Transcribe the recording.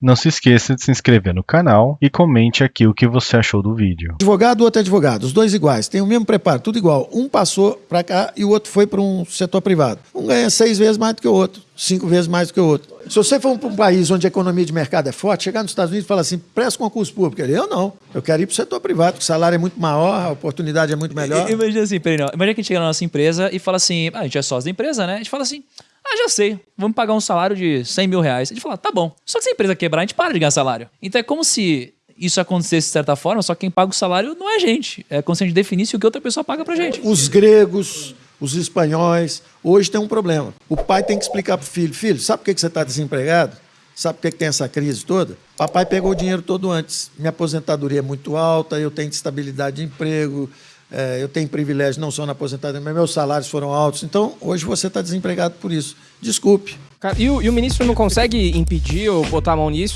Não se esqueça de se inscrever no canal e comente aqui o que você achou do vídeo. Advogado, outro é advogado, os dois iguais, tem o mesmo preparo, tudo igual. Um passou para cá e o outro foi para um setor privado. Um ganha seis vezes mais do que o outro, cinco vezes mais do que o outro. Se você for para um país onde a economia de mercado é forte, chegar nos Estados Unidos e falar assim, presta concurso público. Eu não, eu quero ir para o setor privado, porque o salário é muito maior, a oportunidade é muito melhor. Imagina assim, peraí, não. Imagina que a gente chega na nossa empresa e fala assim, ah, a gente é sócio da empresa, né? A gente fala assim, ah, já sei, vamos pagar um salário de 100 mil reais. Gente fala, tá bom. Só que se a empresa quebrar, a gente para de ganhar salário. Então é como se isso acontecesse de certa forma, só que quem paga o salário não é a gente. É como se a gente definisse o que outra pessoa paga pra gente. Os gregos, os espanhóis, hoje tem um problema. O pai tem que explicar pro filho, filho, sabe por que você está desempregado? Sabe por que tem essa crise toda? Papai pegou o dinheiro todo antes. Minha aposentadoria é muito alta, eu tenho estabilidade de emprego, eu tenho privilégio não só na aposentadoria, mas meus salários foram altos. Então, hoje você está desempregado por isso. Desculpe. E o, e o ministro não consegue impedir ou botar a mão nisso